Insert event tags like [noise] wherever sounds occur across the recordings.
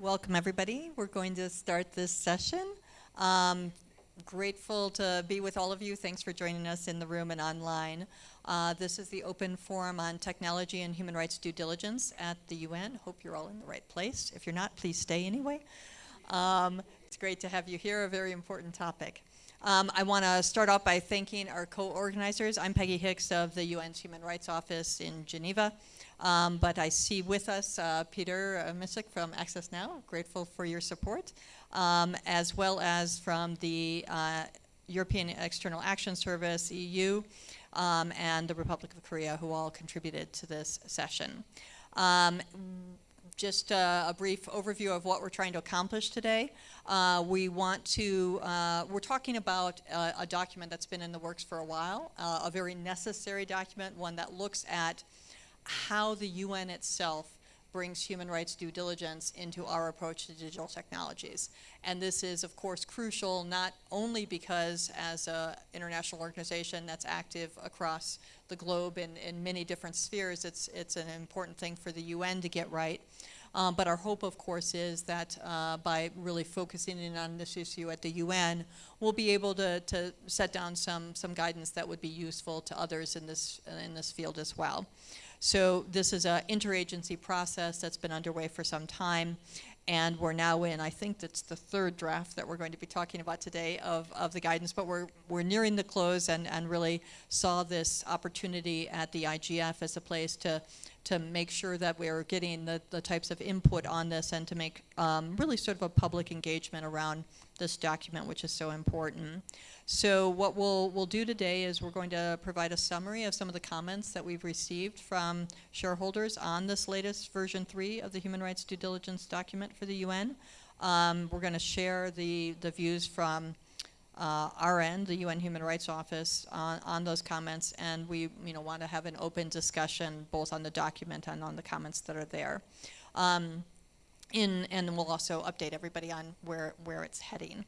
Welcome, everybody. We're going to start this session. Um, grateful to be with all of you. Thanks for joining us in the room and online. Uh, this is the open forum on technology and human rights due diligence at the UN. Hope you're all in the right place. If you're not, please stay anyway. Um, it's great to have you here, a very important topic. Um, I want to start off by thanking our co-organizers. I'm Peggy Hicks of the UN's Human Rights Office in Geneva. Um, but I see with us uh, Peter uh, Micek from Access Now, grateful for your support, um, as well as from the uh, European External Action Service, EU, um, and the Republic of Korea, who all contributed to this session. Um, just uh, a brief overview of what we're trying to accomplish today. Uh, we want to, uh, we're talking about uh, a document that's been in the works for a while, uh, a very necessary document, one that looks at how the UN itself brings human rights due diligence into our approach to digital technologies. And this is, of course, crucial not only because as an international organization that's active across the globe in, in many different spheres, it's, it's an important thing for the UN to get right, um, but our hope, of course, is that uh, by really focusing in on this issue at the UN, we'll be able to, to set down some, some guidance that would be useful to others in this, in this field as well. So this is an interagency process that's been underway for some time. And we're now in, I think that's the third draft that we're going to be talking about today of, of the guidance, but we're, we're nearing the close and, and really saw this opportunity at the IGF as a place to, to make sure that we're getting the, the types of input on this and to make um, really sort of a public engagement around this document, which is so important. So what we'll, we'll do today is we're going to provide a summary of some of the comments that we've received from shareholders on this latest version 3 of the Human Rights Due Diligence document for the UN. Um, we're going to share the, the views from uh, our end, the UN Human Rights Office, on, on those comments, and we you know, want to have an open discussion both on the document and on the comments that are there. Um, in, and we'll also update everybody on where, where it's heading.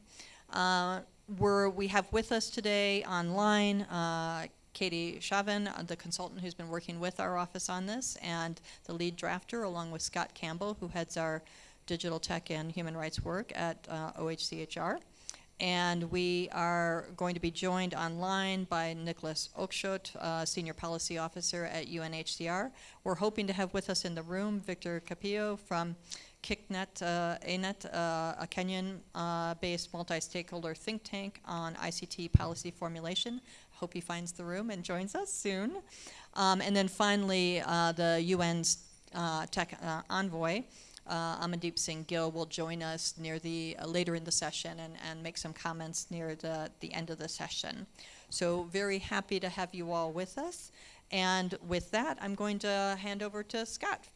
Uh, we're, we have with us today online uh, Katie Chavin, uh, the consultant who's been working with our office on this, and the lead drafter, along with Scott Campbell, who heads our digital tech and human rights work at uh, OHCHR. And we are going to be joined online by Nicholas Oakeshott, uh, Senior Policy Officer at UNHCR. We're hoping to have with us in the room Victor Kapiyo from KICNet, uh, ANET, uh, a Kenyan-based uh, multi-stakeholder think tank on ICT policy formulation. Hope he finds the room and joins us soon. Um, and then finally, uh, the UN's uh, tech uh, envoy, Amandeep Singh Gill, will join us near the later in the session and, and make some comments near the, the end of the session. So very happy to have you all with us. And with that, I'm going to hand over to Scott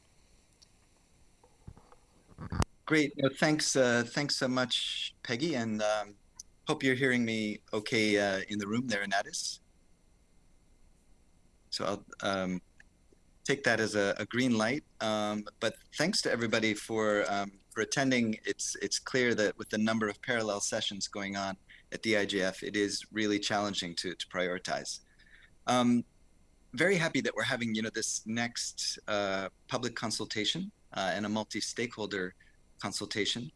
Great. No, thanks. Uh, thanks so much, Peggy, and um, hope you're hearing me okay uh, in the room there in Addis. So I'll um, take that as a, a green light. Um, but thanks to everybody for um, for attending. It's it's clear that with the number of parallel sessions going on at the IGF, it is really challenging to to prioritize. Um, very happy that we're having you know this next uh, public consultation uh, and a multi-stakeholder consultation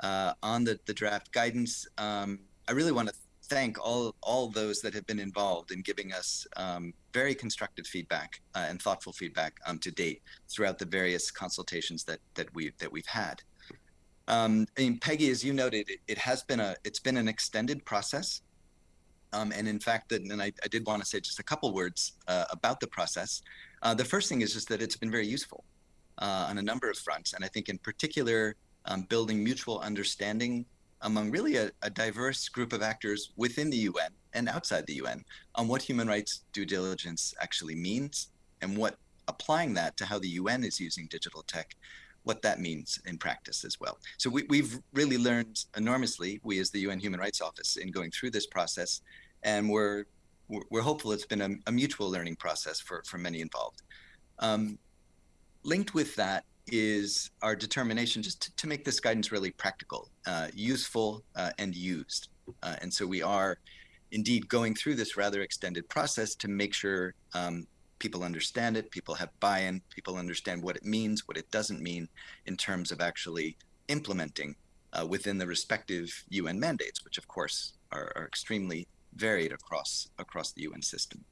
uh, on the, the draft guidance. Um, I really want to thank all all those that have been involved in giving us um, very constructive feedback uh, and thoughtful feedback um, to date throughout the various consultations that that we've that we've had. Um, and Peggy, as you noted, it, it, has been a it's been an extended process, um, and in fact, that and I, I, did want to say just a couple words uh, about the process. Uh, the first thing is just that it's been very useful uh, on a number of fronts, and I think in particular um, building mutual understanding among really a, a, diverse group of actors within the UN and outside the UN on what human rights due diligence actually means and what applying that to how the UN is using digital tech, what that means in practice as well. So we, have really learned enormously, we as the UN Human Rights Office, in going through this process, and we're we're hopeful it's been a, a mutual learning process for, for many involved. Um, linked with that is our determination just to, to make this guidance really practical, uh, useful, uh, and used. Uh, and so we are indeed going through this rather extended process to make sure um, people understand it, people have buy-in, people understand what it means, what it doesn't mean in terms of actually implementing uh, within the respective UN mandates, which of course are, are extremely varied across across the UN system.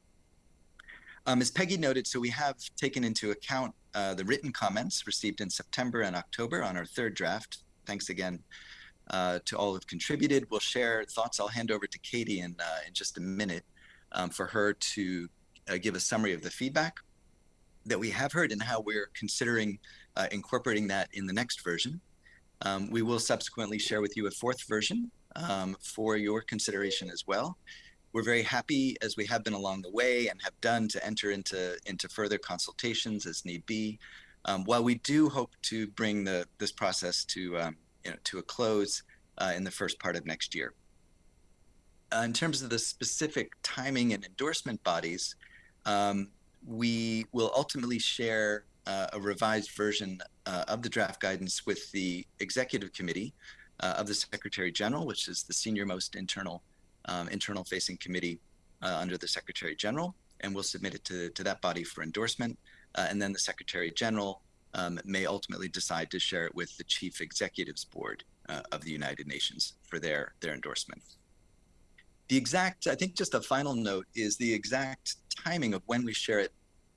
Um, as Peggy noted, so we have taken into account uh, the written comments received in September and October on our third draft. Thanks again uh, to all who've contributed. We'll share thoughts. I'll hand over to Katie in, uh, in just a minute um, for her to uh, give a summary of the feedback that we have heard and how we're considering uh, incorporating that in the next version. Um, we will subsequently share with you a fourth version um, for your consideration as well. We're very happy, as we have been along the way and have done, to enter into into further consultations as need be. Um, while we do hope to bring the this process to um, you know, to a close uh, in the first part of next year. Uh, in terms of the specific timing and endorsement bodies, um, we will ultimately share uh, a revised version uh, of the draft guidance with the executive committee uh, of the Secretary General, which is the senior most internal um, internal facing committee uh, under the Secretary General, and we'll submit it to, to that body for endorsement. Uh, and then the Secretary General um, may ultimately decide to share it with the Chief Executives Board uh, of the United Nations for their, their endorsement. The exact, I think just a final note is the exact timing of when we share it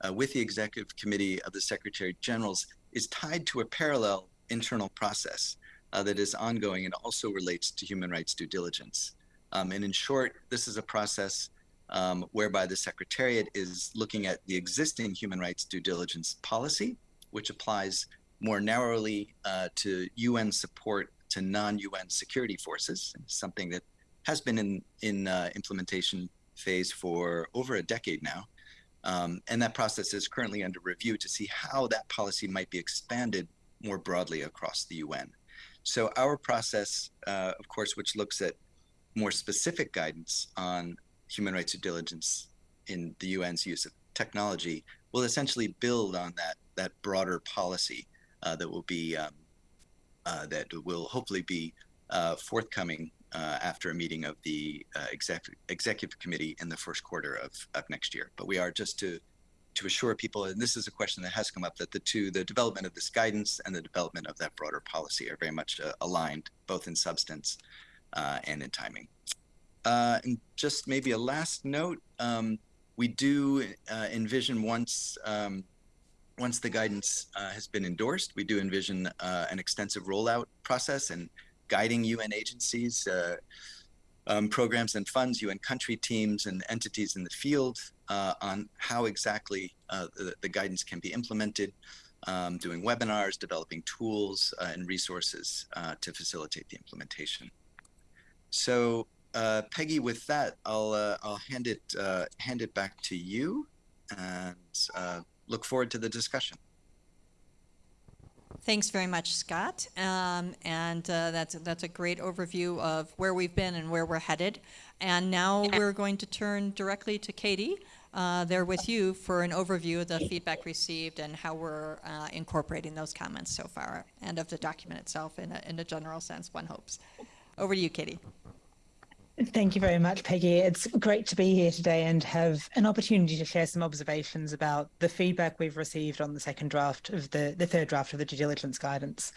uh, with the Executive Committee of the Secretary Generals is tied to a parallel internal process uh, that is ongoing and also relates to human rights due diligence. Um, and in short, this is a process um, whereby the Secretariat is looking at the existing human rights due diligence policy, which applies more narrowly uh, to UN support to non-UN security forces, something that has been in in uh, implementation phase for over a decade now. Um, and that process is currently under review to see how that policy might be expanded more broadly across the UN. So our process, uh, of course, which looks at more specific guidance on human rights due diligence in the UN's use of technology, will essentially build on that that broader policy uh, that will be um, uh, that will hopefully be uh, forthcoming uh, after a meeting of the uh, exec- executive committee in the first quarter of, of next year. But we are just to to assure people, and this is a question that has come up, that the two, the development of this guidance and the development of that broader policy are very much uh, aligned, both in substance uh, and in timing. Uh, and just maybe a last note, um, we do uh, envision once um, once the guidance uh, has been endorsed, we do envision uh, an extensive rollout process and guiding UN agencies, um, programs and funds, UN country teams and entities in the field uh, on how exactly uh, the, the, guidance can be implemented, um, doing webinars, developing tools uh, and resources uh, to facilitate the implementation. So uh, Peggy, with that, I'll uh, I'll hand it hand it back to you, and look forward to the discussion. Thanks very much, Scott. Um, and uh, that's that's a great overview of where we've been and where we're headed. And now we're going to turn directly to Katie. Uh, there with you for an overview of the feedback received and how we're uh, incorporating those comments so far and of the document itself in a, in a general sense, one hopes. Over to you, Katie. Thank you very much, Peggy. It's great to be here today and have an opportunity to share some observations about the feedback we've received on the second draft of the, the third draft of the due diligence guidance.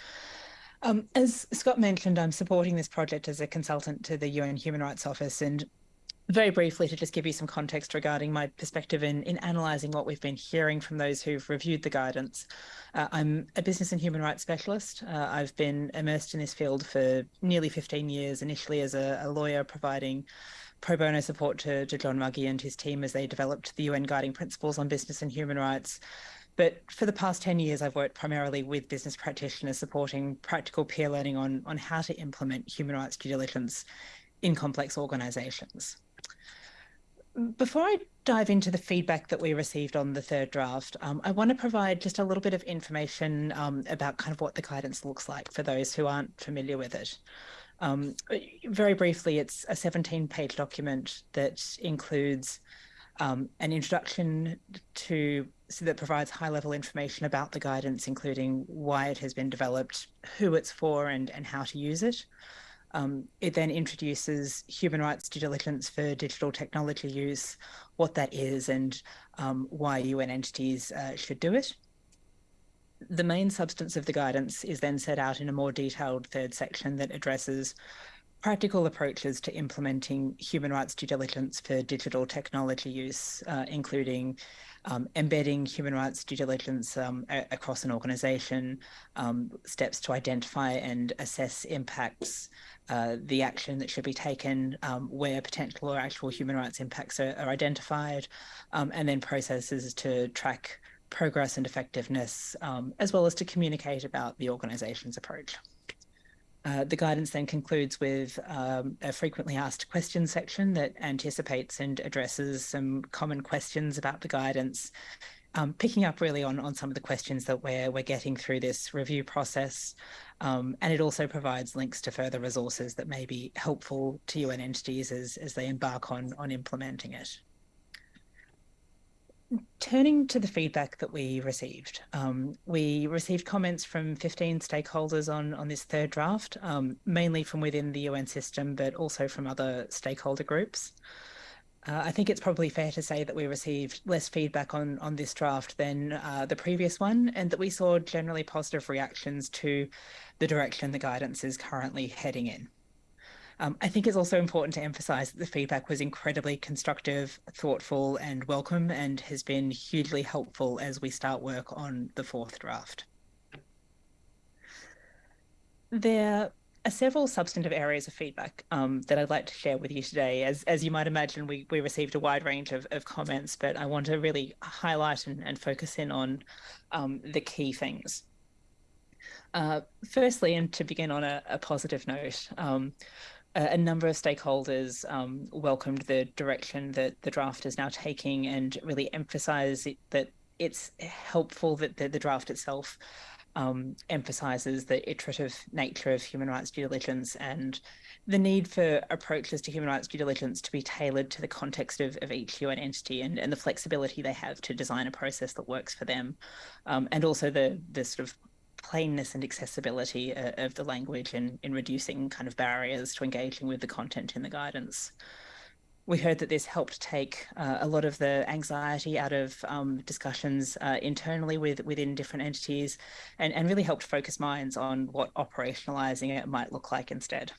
Um, as Scott mentioned, I'm supporting this project as a consultant to the UN Human Rights Office and very briefly to just give you some context regarding my perspective in, in analysing what we've been hearing from those who've reviewed the guidance. Uh, I'm a business and human rights specialist. Uh, I've been immersed in this field for nearly 15 years, initially as a, a lawyer providing pro bono support to, to John Ruggie and his team as they developed the UN Guiding Principles on Business and Human Rights. But for the past 10 years, I've worked primarily with business practitioners supporting practical peer learning on, on how to implement human rights due diligence in complex organizations. Before I dive into the feedback that we received on the third draft, um, I want to provide just a little bit of information um, about kind of what the guidance looks like for those who aren't familiar with it. Um, very briefly, it's a 17 page document that includes um, an introduction to so that provides high level information about the guidance, including why it has been developed, who it's for, and, and how to use it. Um, it then introduces human rights due diligence for digital technology use, what that is, and um, why UN entities uh, should do it. The main substance of the guidance is then set out in a more detailed third section that addresses practical approaches to implementing human rights due diligence for digital technology use, uh, including um, embedding human rights due diligence um, across an organization, um, steps to identify and assess impacts, uh, the action that should be taken um, where potential or actual human rights impacts are, are identified, um, and then processes to track progress and effectiveness, as well as to communicate about the organization's approach. Uh, the guidance then concludes with um, a frequently asked questions section that anticipates and addresses some common questions about the guidance, um, picking up really on, on some of the questions that we're, we're getting through this review process. Um, and it also provides links to further resources that may be helpful to UN entities as, as they embark on, on implementing it turning to the feedback that we received, um, we received comments from 15 stakeholders on, on this third draft, um, mainly from within the UN system, but also from other stakeholder groups. Uh, I think it's probably fair to say that we received less feedback on, on this draft than uh, the previous one, and that we saw generally positive reactions to the direction the guidance is currently heading in. Um, I think it's also important to emphasize that the feedback was incredibly constructive, thoughtful, and welcome, and has been hugely helpful as we start work on the fourth draft. There are several substantive areas of feedback um, that I'd like to share with you today. As, as you might imagine, we, we received a wide range of, of comments, but I want to really highlight and, and focus in on um, the key things. Uh, firstly, and to begin on a, a positive note, um, a number of stakeholders um, welcomed the direction that the draft is now taking and really emphasise it, that it's helpful that the, the draft itself um, emphasises the iterative nature of human rights due diligence and the need for approaches to human rights due diligence to be tailored to the context of, of each UN entity and, and the flexibility they have to design a process that works for them. Um, and also the, the sort of plainness and accessibility uh, of the language and in reducing kind of barriers to engaging with the content in the guidance. We heard that this helped take uh, a lot of the anxiety out of um, discussions uh, internally with within different entities and, and really helped focus minds on what operationalizing it might look like instead.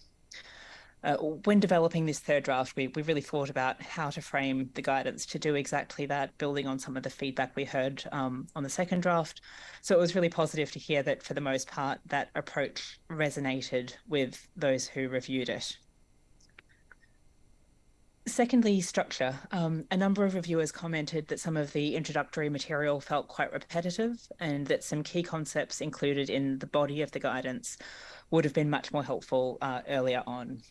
Uh, when developing this third draft, we, we really thought about how to frame the guidance to do exactly that, building on some of the feedback we heard um, on the second draft. So it was really positive to hear that for the most part, that approach resonated with those who reviewed it. Secondly, structure. Um, a number of reviewers commented that some of the introductory material felt quite repetitive and that some key concepts included in the body of the guidance would have been much more helpful uh, earlier on.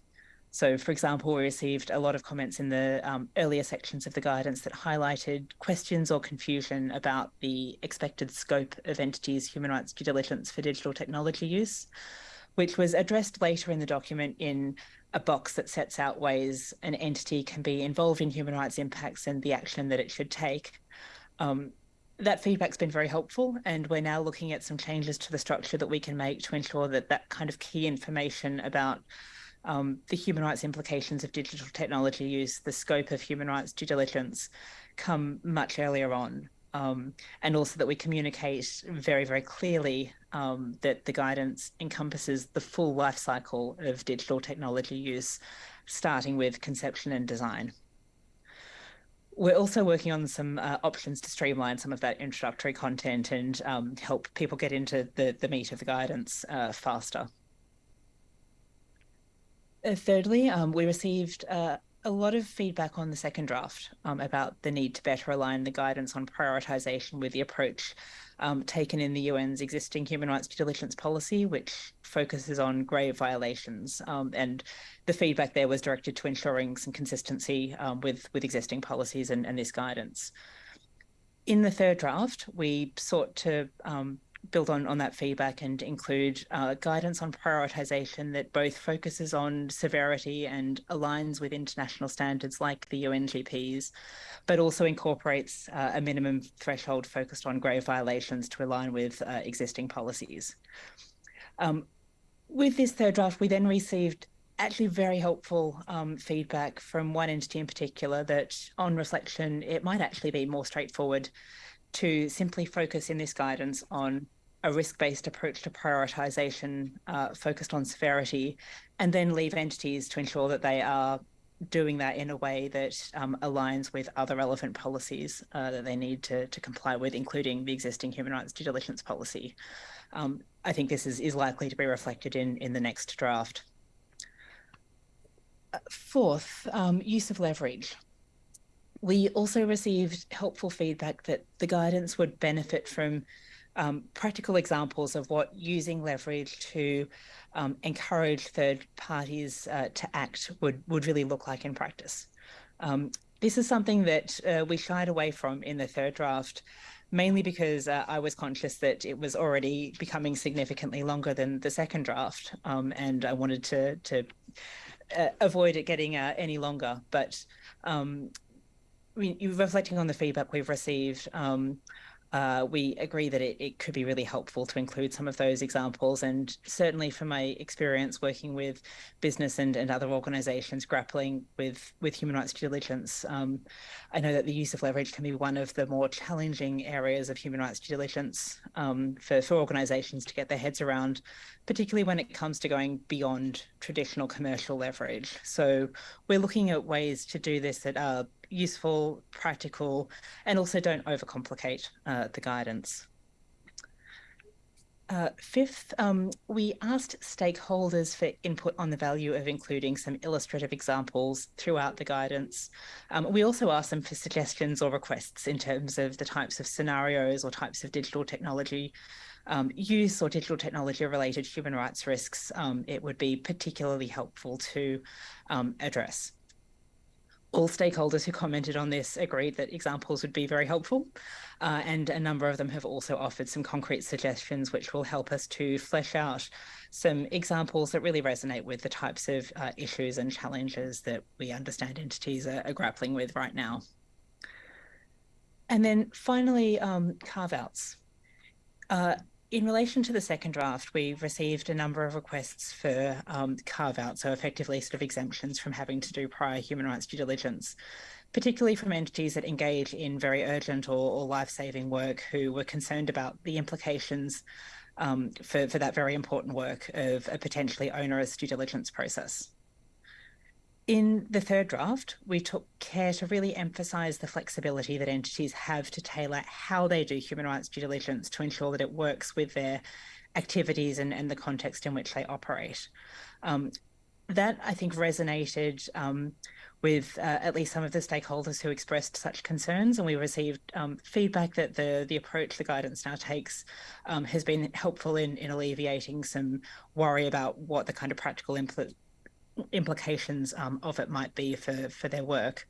So, for example, we received a lot of comments in the um, earlier sections of the guidance that highlighted questions or confusion about the expected scope of entities' human rights due diligence for digital technology use, which was addressed later in the document in a box that sets out ways an entity can be involved in human rights impacts and the action that it should take. Um, that feedback's been very helpful, and we're now looking at some changes to the structure that we can make to ensure that that kind of key information about um, the human rights implications of digital technology use, the scope of human rights due diligence come much earlier on. Um, and also that we communicate very, very clearly um, that the guidance encompasses the full life cycle of digital technology use, starting with conception and design. We're also working on some uh, options to streamline some of that introductory content and um, help people get into the, the meat of the guidance uh, faster. Uh, thirdly, um, we received uh, a lot of feedback on the second draft um, about the need to better align the guidance on prioritization with the approach um, taken in the UN's existing human rights due diligence policy, which focuses on grave violations. Um, and the feedback there was directed to ensuring some consistency um, with, with existing policies and, and this guidance. In the third draft, we sought to um, build on, on that feedback and include uh, guidance on prioritization that both focuses on severity and aligns with international standards like the UNGPs, but also incorporates uh, a minimum threshold focused on grave violations to align with uh, existing policies. Um, with this third draft, we then received actually very helpful um, feedback from one entity in particular that on reflection, it might actually be more straightforward to simply focus in this guidance on a risk-based approach to prioritization uh, focused on severity, and then leave entities to ensure that they are doing that in a way that um, aligns with other relevant policies uh, that they need to, to comply with, including the existing human rights due diligence policy. Um, I think this is, is likely to be reflected in, in the next draft. Uh, fourth, um, use of leverage. We also received helpful feedback that the guidance would benefit from um, practical examples of what using leverage to um, encourage third parties uh, to act would, would really look like in practice. Um, this is something that uh, we shied away from in the third draft, mainly because uh, I was conscious that it was already becoming significantly longer than the second draft, um, and I wanted to, to uh, avoid it getting uh, any longer. But um, reflecting on the feedback we've received, um, uh, we agree that it, it could be really helpful to include some of those examples. And certainly from my experience working with business and, and other organizations grappling with, with human rights due diligence, um, I know that the use of leverage can be one of the more challenging areas of human rights due diligence um, for, for organizations to get their heads around, particularly when it comes to going beyond traditional commercial leverage. So we're looking at ways to do this that are useful, practical, and also don't overcomplicate uh, the guidance. Uh, fifth, um, we asked stakeholders for input on the value of including some illustrative examples throughout the guidance. Um, we also asked them for suggestions or requests in terms of the types of scenarios or types of digital technology um, use or digital technology related human rights risks um, it would be particularly helpful to um, address all stakeholders who commented on this agreed that examples would be very helpful. Uh, and a number of them have also offered some concrete suggestions which will help us to flesh out some examples that really resonate with the types of uh, issues and challenges that we understand entities are, are grappling with right now. And then finally, um, carve outs. Uh, in relation to the second draft, we received a number of requests for um, carve out, so effectively sort of exemptions from having to do prior human rights due diligence, particularly from entities that engage in very urgent or, or life saving work who were concerned about the implications um, for, for that very important work of a potentially onerous due diligence process. In the third draft, we took care to really emphasise the flexibility that entities have to tailor how they do human rights due diligence to ensure that it works with their activities and, and the context in which they operate. Um, that, I think, resonated um, with uh, at least some of the stakeholders who expressed such concerns, and we received um, feedback that the the approach the guidance now takes um, has been helpful in in alleviating some worry about what the kind of practical impl implications um, of it might be for, for their work.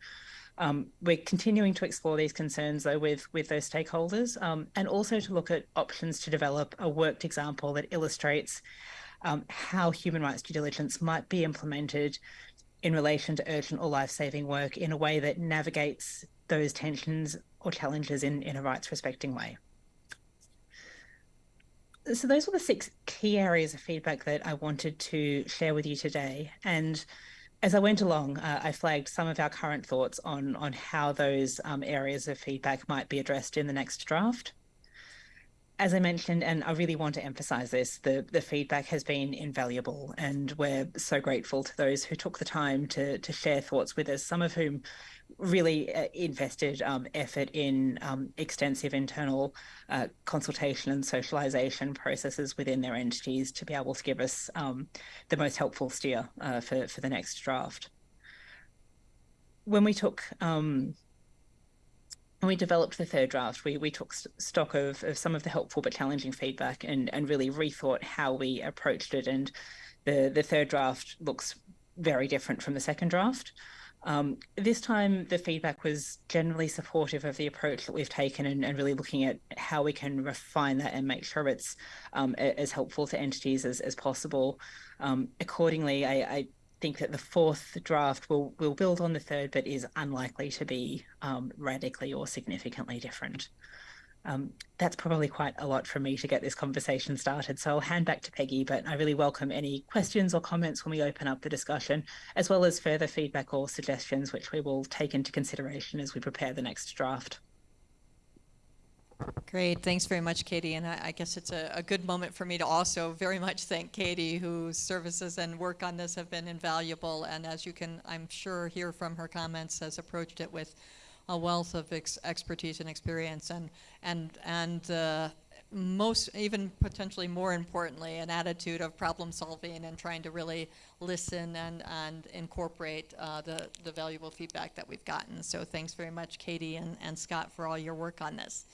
Um, we're continuing to explore these concerns though with with those stakeholders um, and also to look at options to develop a worked example that illustrates um, how human rights due diligence might be implemented in relation to urgent or life-saving work in a way that navigates those tensions or challenges in, in a rights respecting way so those were the six key areas of feedback that I wanted to share with you today. And as I went along, uh, I flagged some of our current thoughts on on how those um, areas of feedback might be addressed in the next draft. As I mentioned, and I really want to emphasize this, the, the feedback has been invaluable, and we're so grateful to those who took the time to to share thoughts with us, some of whom really uh, invested um, effort in um, extensive internal uh, consultation and socialization processes within their entities to be able to give us um, the most helpful steer uh, for, for the next draft. When we took um, when we developed the third draft, we, we took stock of, of some of the helpful but challenging feedback and, and really rethought how we approached it. And the, the third draft looks very different from the second draft. Um, this time, the feedback was generally supportive of the approach that we've taken and, and really looking at how we can refine that and make sure it's um, as helpful to entities as, as possible. Um, accordingly, I, I, think that the fourth draft will, will build on the third, but is unlikely to be um, radically or significantly different. Um, that's probably quite a lot for me to get this conversation started. So I'll hand back to Peggy, but I really welcome any questions or comments when we open up the discussion, as well as further feedback or suggestions, which we will take into consideration as we prepare the next draft. Great, thanks very much, Katie. And I, I guess it's a, a good moment for me to also very much thank Katie, whose services and work on this have been invaluable. And as you can, I'm sure, hear from her comments, has approached it with a wealth of ex- expertise and experience, and and and uh, most, even potentially more importantly, an attitude of problem solving and trying to really listen and and incorporate uh, the the valuable feedback that we've gotten. So thanks very much, Katie and, and Scott, for all your work on this.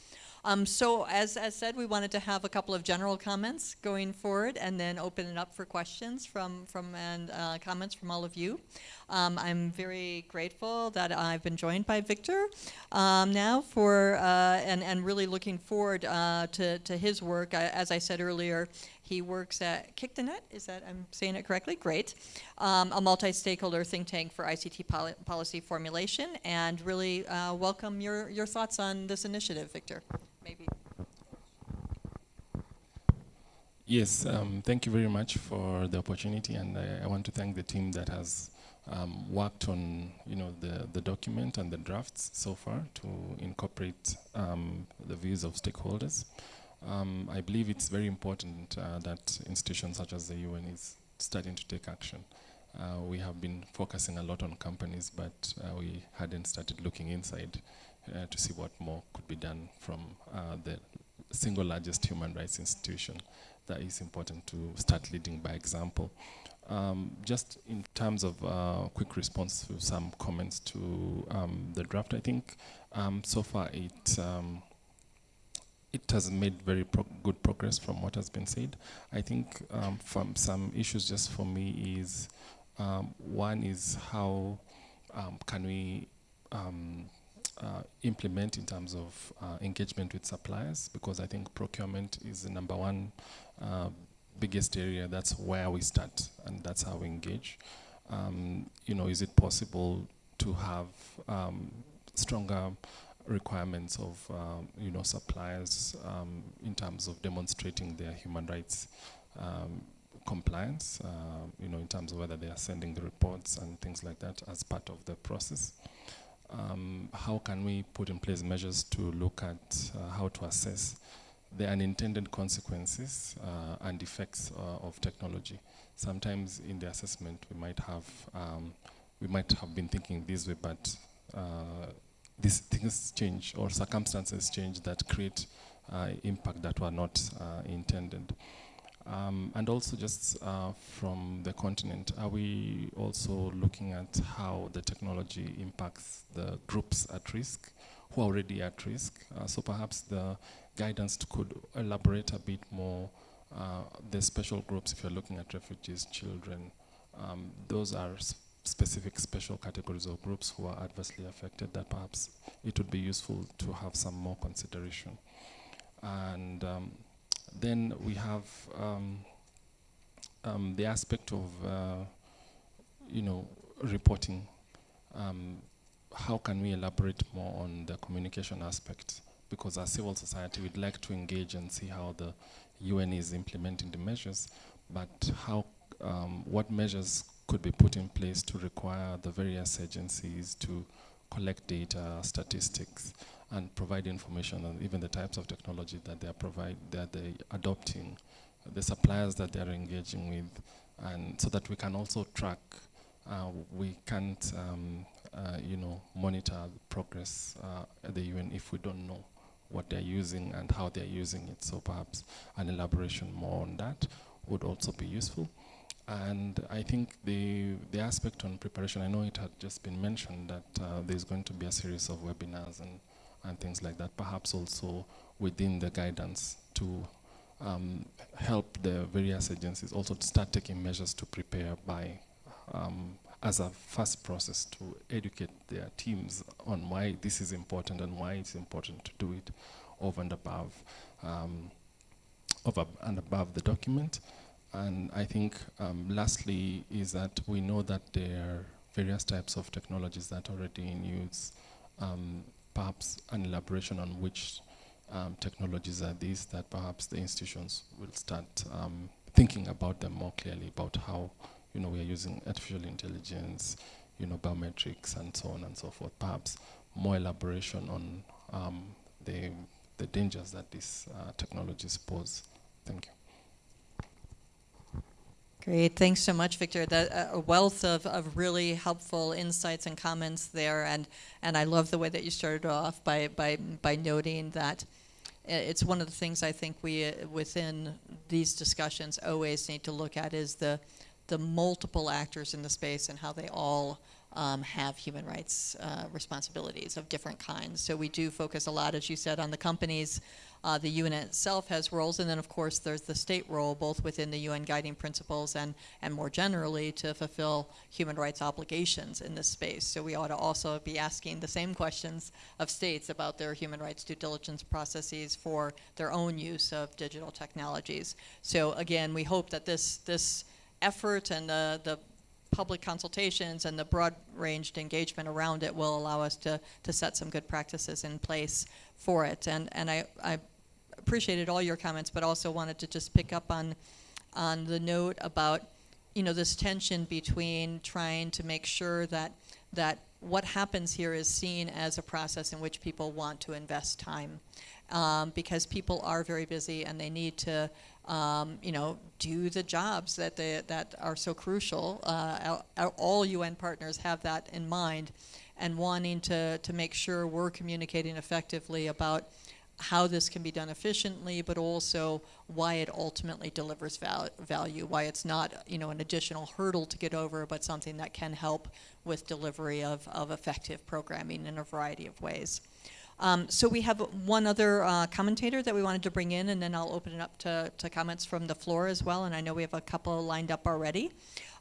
Um, so as, as said, we wanted to have a couple of general comments going forward and then open it up for questions from, from and uh, comments from all of you. Um, I'm very grateful that I've been joined by Victor um, now for, uh, and, and really looking forward uh, to, to his work. I, as I said earlier, he works at KICTANet. Is that, I'm saying it correctly? Great. Um, a multi-stakeholder think tank for ICT poli policy formulation and really uh, welcome your, your thoughts on this initiative, Victor maybe. Yes, um, thank you very much for the opportunity, and I, I want to thank the team that has um, worked on, you know, the, the document and the drafts so far to incorporate um, the views of stakeholders. Um, I believe it's very important uh, that institutions such as the UN is starting to take action. Uh, we have been focusing a lot on companies, but uh, we hadn't started looking inside uh, to see what more could be done from uh, the single largest human rights institution that is important to start leading by example. Um, just in terms of uh, quick response to some comments to um, the draft, I think um, so far it um, it has made very pro good progress from what has been said. I think um, from some issues just for me is um, one is how can we uh, implement in terms of uh, engagement with suppliers because I think procurement is the number one uh, biggest area. That's where we start and that's how we engage. Um, you know, is it possible to have um, stronger requirements of um, you know suppliers um, in terms of demonstrating their human rights um, compliance, uh, you know, in terms of whether they are sending the reports and things like that as part of the process um, how can we put in place measures to look at uh, how to assess the unintended consequences uh, and effects uh, of technology. Sometimes in the assessment we might have um, we might have been thinking this way, but uh, these things change or circumstances change that create uh, impact that were not uh, intended. Um, and also just uh, from the continent, are we also looking at how the technology impacts the groups at risk, who are already at risk? Uh, so perhaps the guidance could elaborate a bit more uh, the special groups, if you're looking at refugees, children, um, those are specific special categories of groups who are adversely affected that perhaps it would be useful to have some more consideration. And um, then we have um, um, the aspect of, uh, you know, reporting. Um, how can we elaborate more on the communication aspect? Because as civil society, we'd like to engage and see how the UN is implementing the measures, but how, um, what measures could be put in place to require the various agencies to collect data, statistics, and provide information on even the types of technology that they are provide that they adopting, the suppliers that they are engaging with, and so that we can also track. Uh, we can't, um, uh, you know, monitor progress uh, at the UN if we don't know what they're using and how they're using it. So perhaps an elaboration more on that would also be useful. And I think the the aspect on preparation, I know it had just been mentioned that uh, there's going to be a series of webinars and and things like that, perhaps also within the guidance to um, help the various agencies also to start taking measures to prepare by um, as a first process to educate their teams on why this is important and why it's important to do it over and above um, over and above the document. And I think um, lastly is that we know that there are various types of technologies that are already in use um, perhaps an elaboration on which um, technologies are these that perhaps the institutions will start um, thinking about them more clearly about how you know we are using artificial intelligence, you know biometrics and so on and so forth. Perhaps more elaboration on um, the the dangers that these uh, technologies pose. Thank you. Great, thanks so much, Victor. Uh, a wealth of, of really helpful insights and comments there, and and I love the way that you started off by by by noting that it's one of the things I think we uh, within these discussions always need to look at is the the multiple actors in the space and how they all um, have human rights uh, responsibilities of different kinds. So we do focus a lot, as you said, on the companies. Uh, the UN itself has roles, and then of course there's the state role, both within the UN guiding principles and and more generally to fulfill human rights obligations in this space. So we ought to also be asking the same questions of states about their human rights due diligence processes for their own use of digital technologies. So again, we hope that this this effort and the the public consultations and the broad-ranged engagement around it will allow us to, to set some good practices in place for it. And, and I, I appreciated all your comments, but also wanted to just pick up on, on the note about, you know, this tension between trying to make sure that, that what happens here is seen as a process in which people want to invest time. Um, because people are very busy and they need to, um, you know, do the jobs that they, that are so crucial. Uh, all UN partners have that in mind, and wanting to to make sure we're communicating effectively about how this can be done efficiently, but also why it ultimately delivers val- value, why it's not, you know, an additional hurdle to get over, but something that can help with delivery of, of effective programming in a variety of ways. Um, so we have one other uh, commentator that we wanted to bring in, and then I'll open it up to, to comments from the floor as well. And I know we have a couple lined up already.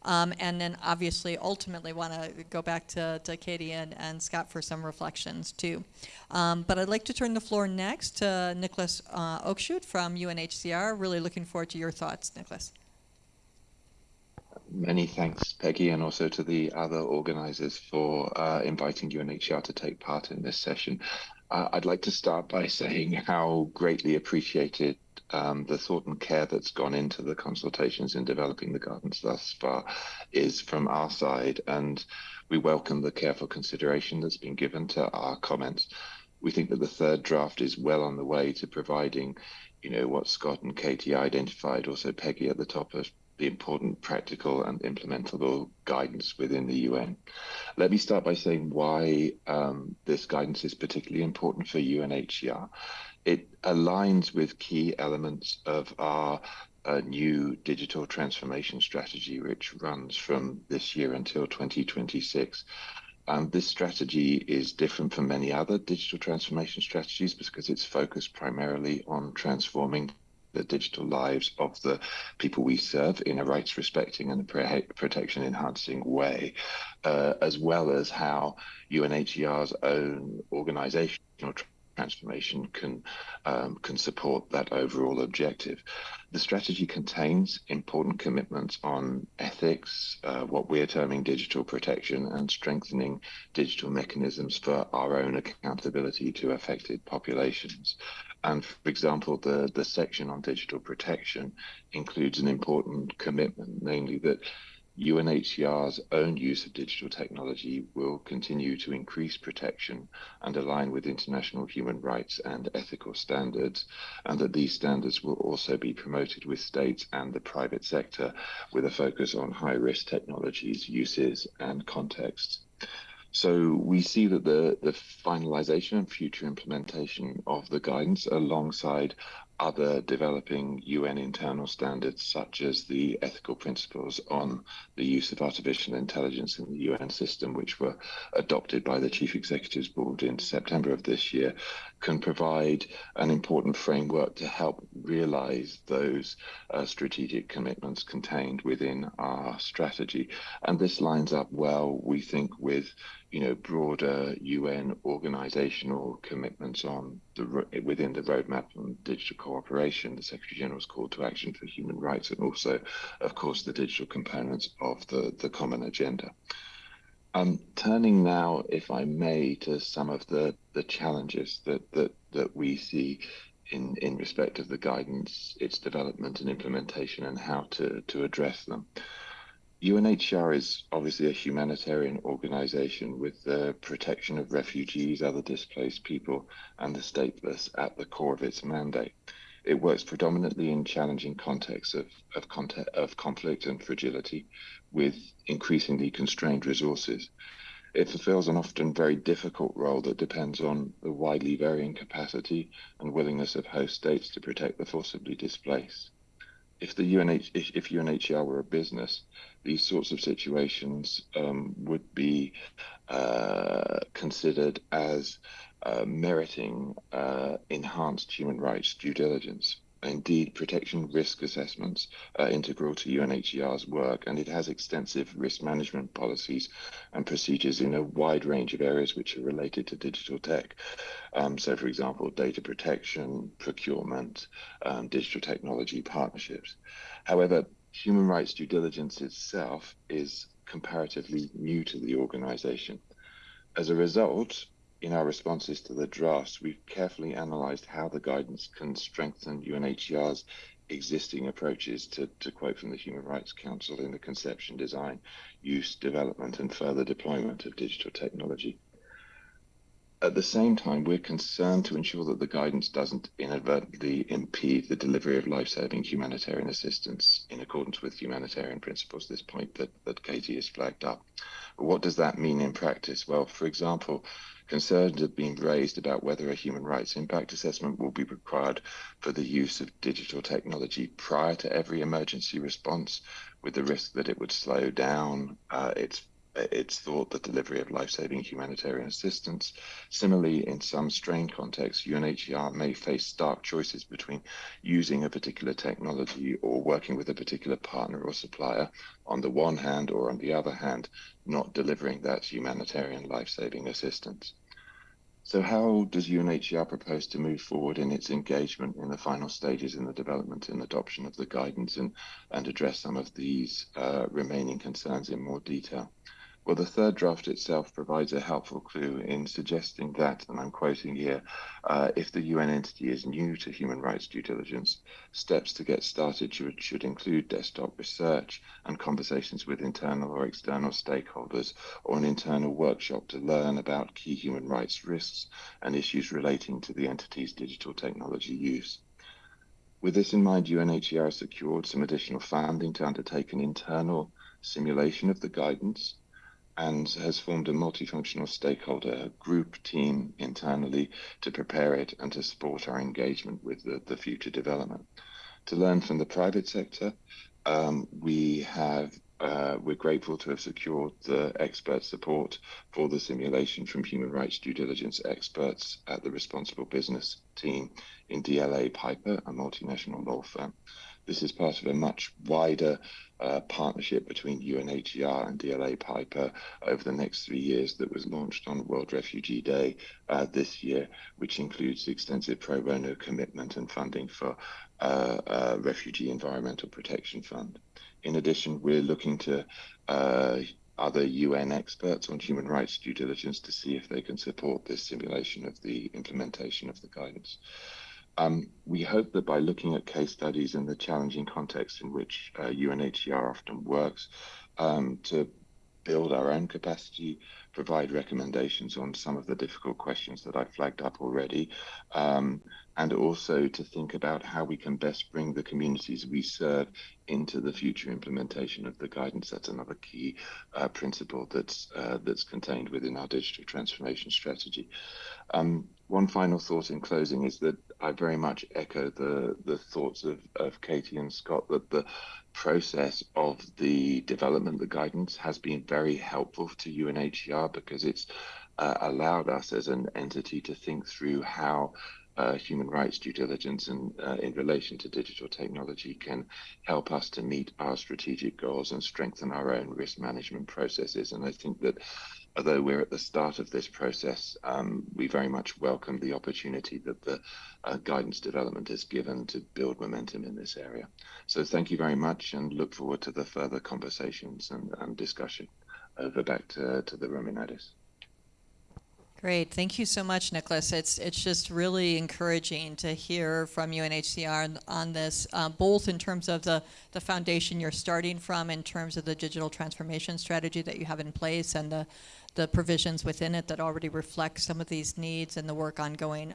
Um, and then obviously, ultimately, want to go back to, to Katie and, and Scott for some reflections too. Um, but I'd like to turn the floor next to Nicholas uh, from UNHCR. Really looking forward to your thoughts, Nicholas. Many thanks, Peggy, and also to the other organizers for uh, inviting UNHCR to take part in this session. Uh, I'd like to start by saying how greatly appreciated um, the thought and care that's gone into the consultations in developing the guidance thus far is from our side, and we welcome the careful consideration that's been given to our comments. We think that the third draft is well on the way to providing, you know, what Scott and Katie identified, also Peggy at the top of the important practical and implementable guidance within the UN. Let me start by saying why um, this guidance is particularly important for UNHCR. It aligns with key elements of our uh, new digital transformation strategy, which runs from this year until 2026. Um, this strategy is different from many other digital transformation strategies because it's focused primarily on transforming the digital lives of the people we serve in a rights respecting and protection enhancing way, uh, as well as how UNHCR's own organizational transformation can um, can support that overall objective. The strategy contains important commitments on ethics, uh, what we're terming digital protection, and strengthening digital mechanisms for our own accountability to affected populations. And for example, the, the section on digital protection includes an important commitment, namely that UNHCR's own use of digital technology will continue to increase protection and align with international human rights and ethical standards, and that these standards will also be promoted with states and the private sector with a focus on high risk technologies, uses, and contexts. So we see that the, the finalization and future implementation of the guidance alongside other developing UN internal standards, such as the ethical principles on the use of artificial intelligence in the UN system, which were adopted by the Chief Executives Board in September of this year, can provide an important framework to help realize those uh, strategic commitments contained within our strategy. And this lines up well, we think, with you know broader UN organizational commitments on the within the roadmap on digital cooperation, the Secretary General's call to action for human rights, and also, of course, the digital components of the the common agenda. Um, turning now, if I may, to some of the the challenges that that that we see in in respect of the guidance, its development and implementation, and how to to address them UNHCR is obviously a humanitarian organization with the protection of refugees, other displaced people, and the stateless at the core of its mandate. It works predominantly in challenging contexts of, of, context, of conflict and fragility with increasingly constrained resources. It fulfills an often very difficult role that depends on the widely varying capacity and willingness of host states to protect the forcibly displaced if the UNH if, if UNHCR were a business, these sorts of situations um, would be uh, considered as uh, meriting uh, enhanced human rights due diligence. Indeed, protection risk assessments are integral to UNHCR's work, and it has extensive risk management policies and procedures in a wide range of areas which are related to digital tech. Um, so, for example, data protection, procurement, um, digital technology partnerships. However, human rights due diligence itself is comparatively new to the organization. As a result, in our responses to the drafts, we've carefully analysed how the guidance can strengthen UNHCR's existing approaches to, to quote from the Human Rights Council in the conception, design, use, development, and further deployment of digital technology. At the same time, we're concerned to ensure that the guidance doesn't inadvertently impede the delivery of life-saving humanitarian assistance in accordance with humanitarian principles, this point that, that Katie has flagged up. What does that mean in practice? Well, for example, Concerns have been raised about whether a human rights impact assessment will be required for the use of digital technology prior to every emergency response, with the risk that it would slow down uh, its it's thought the delivery of life-saving humanitarian assistance. Similarly, in some strained contexts, UNHCR may face stark choices between using a particular technology or working with a particular partner or supplier on the one hand, or on the other hand, not delivering that humanitarian life-saving assistance. So how does UNHCR propose to move forward in its engagement in the final stages in the development and adoption of the guidance and, and address some of these uh, remaining concerns in more detail? Well, the third draft itself provides a helpful clue in suggesting that, and I'm quoting here, uh, if the UN entity is new to human rights due diligence, steps to get started should, should include desktop research and conversations with internal or external stakeholders, or an internal workshop to learn about key human rights risks and issues relating to the entity's digital technology use. With this in mind, UNHCR secured some additional funding to undertake an internal simulation of the guidance and has formed a multifunctional stakeholder group team internally to prepare it and to support our engagement with the, the future development. To learn from the private sector, um, we have uh, we're grateful to have secured the expert support for the simulation from human rights due diligence experts at the responsible business team in DLA Piper, a multinational law firm. This is part of a much wider uh, partnership between UNHCR and DLA Piper over the next three years that was launched on World Refugee Day uh, this year, which includes extensive pro bono commitment and funding for uh, uh Refugee Environmental Protection Fund. In addition, we're looking to uh, other UN experts on human rights due diligence to see if they can support this simulation of the implementation of the guidance. Um, we hope that by looking at case studies and the challenging context in which uh, UNHCR often works, um, to build our own capacity, provide recommendations on some of the difficult questions that I flagged up already, um, and also to think about how we can best bring the communities we serve into the future implementation of the guidance. That's another key uh, principle that's uh, that's contained within our digital transformation strategy. Um, one final thought in closing is that I very much echo the the thoughts of, of Katie and Scott that the process of the development, the guidance has been very helpful to UNHCR because it's uh, allowed us as an entity to think through how uh, human rights due diligence and uh, in relation to digital technology can help us to meet our strategic goals and strengthen our own risk management processes. And I think that although we're at the start of this process, um, we very much welcome the opportunity that the uh, guidance development has given to build momentum in this area. So thank you very much and look forward to the further conversations and, and discussion. Over back to, to the Rominadis. Great, thank you so much, Nicholas. It's it's just really encouraging to hear from UNHCR on, on this, uh, both in terms of the the foundation you're starting from, in terms of the digital transformation strategy that you have in place, and the the provisions within it that already reflect some of these needs, and the work ongoing